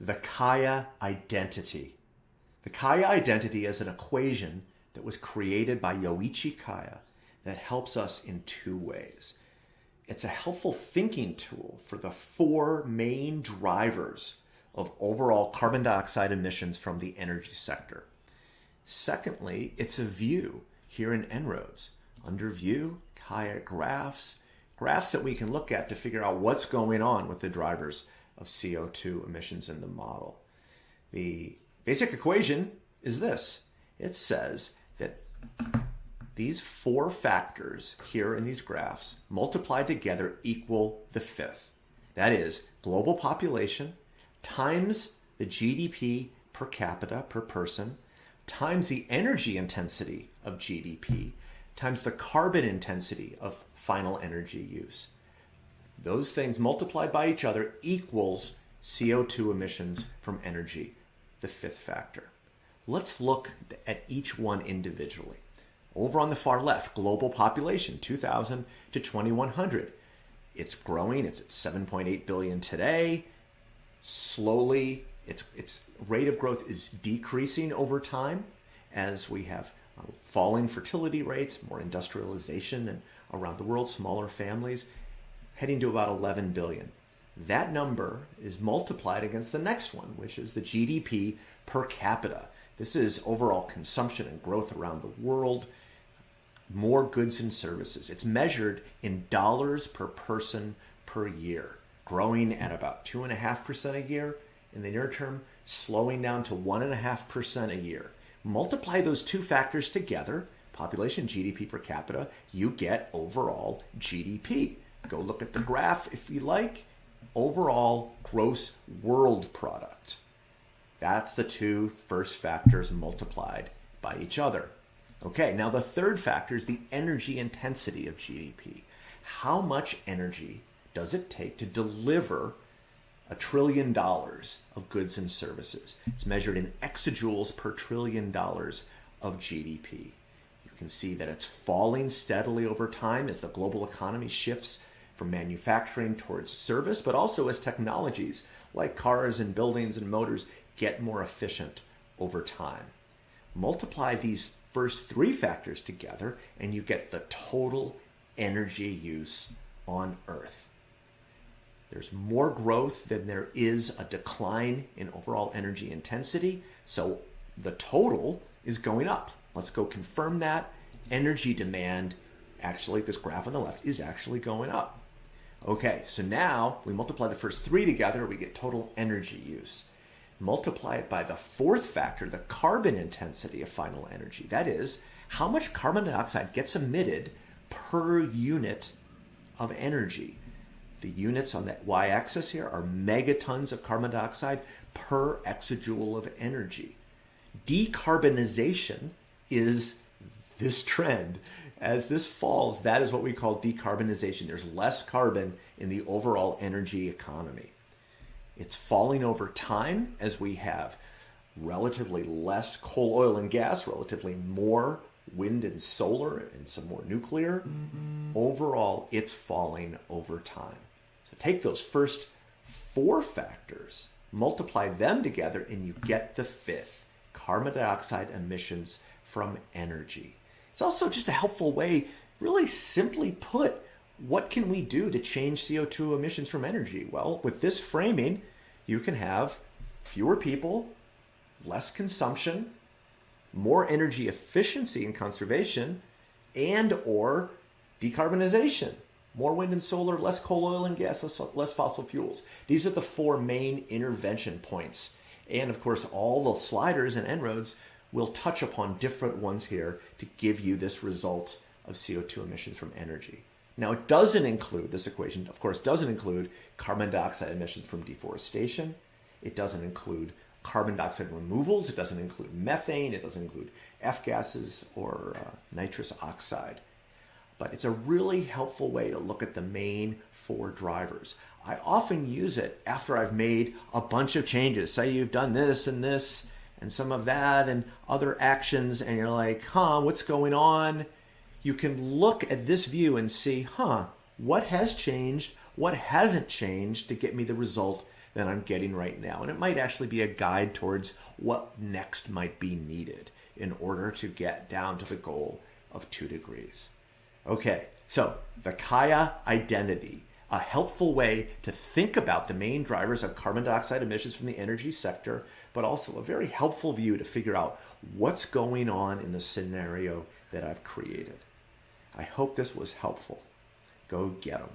the Kaya identity. The Kaya identity is an equation that was created by Yoichi Kaya that helps us in two ways. It's a helpful thinking tool for the four main drivers of overall carbon dioxide emissions from the energy sector. Secondly, it's a view here in En-ROADS. Under view, Kaya graphs, graphs that we can look at to figure out what's going on with the drivers of CO2 emissions in the model. The basic equation is this. It says that these four factors here in these graphs multiplied together equal the fifth. That is global population times the GDP per capita per person times the energy intensity of GDP times the carbon intensity of final energy use. Those things multiplied by each other equals CO2 emissions from energy, the fifth factor. Let's look at each one individually. Over on the far left, global population, 2000 to 2100. It's growing, it's at 7.8 billion today. Slowly, its, its rate of growth is decreasing over time as we have uh, falling fertility rates, more industrialization, and around the world, smaller families, heading to about 11 billion. That number is multiplied against the next one, which is the GDP per capita. This is overall consumption and growth around the world, more goods and services. It's measured in dollars per person per year, growing at about 2.5% a year in the near term, slowing down to 1.5% a year. Multiply those two factors together, population GDP per capita, you get overall GDP. Go look at the graph if you like. Overall gross world product. That's the two first factors multiplied by each other. Okay, now the third factor is the energy intensity of GDP. How much energy does it take to deliver a trillion dollars of goods and services. It's measured in exajoules per trillion dollars of GDP. You can see that it's falling steadily over time as the global economy shifts from manufacturing towards service, but also as technologies like cars and buildings and motors get more efficient over time. Multiply these first three factors together and you get the total energy use on Earth. There's more growth than there is a decline in overall energy intensity. So the total is going up. Let's go confirm that. Energy demand, actually, this graph on the left is actually going up. Okay, so now we multiply the first three together, we get total energy use. Multiply it by the fourth factor, the carbon intensity of final energy. That is, how much carbon dioxide gets emitted per unit of energy. The units on that y-axis here are megatons of carbon dioxide per exajoule of energy. Decarbonization is this trend. As this falls, that is what we call decarbonization. There's less carbon in the overall energy economy. It's falling over time as we have relatively less coal, oil, and gas, relatively more wind and solar, and some more nuclear. Mm-hmm. Overall, it's falling over time. So take those first four factors, multiply them together, and you get the fifth carbon dioxide emissions from energy. It's also just a helpful way, really simply put, what can we do to change CO2 emissions from energy? Well, with this framing, you can have fewer people, less consumption, more energy efficiency and conservation, and or decarbonization more wind and solar, less coal, oil, and gas, less, less fossil fuels. These are the four main intervention points. And of course, all the sliders and En-ROADS will touch upon different ones here to give you this result of CO2 emissions from energy. Now, it doesn't include, this equation, of course, doesn't include carbon dioxide emissions from deforestation. It doesn't include carbon dioxide removals. It doesn't include methane. It doesn't include F gases or uh, nitrous oxide but it's a really helpful way to look at the main four drivers. I often use it after I've made a bunch of changes. Say you've done this and this and some of that and other actions, and you're like, huh, what's going on? You can look at this view and see, huh, what has changed? What hasn't changed to get me the result that I'm getting right now. And it might actually be a guide towards what next might be needed in order to get down to the goal of two degrees. Okay, so the Kaya identity, a helpful way to think about the main drivers of carbon dioxide emissions from the energy sector, but also a very helpful view to figure out what's going on in the scenario that I've created. I hope this was helpful. Go get them.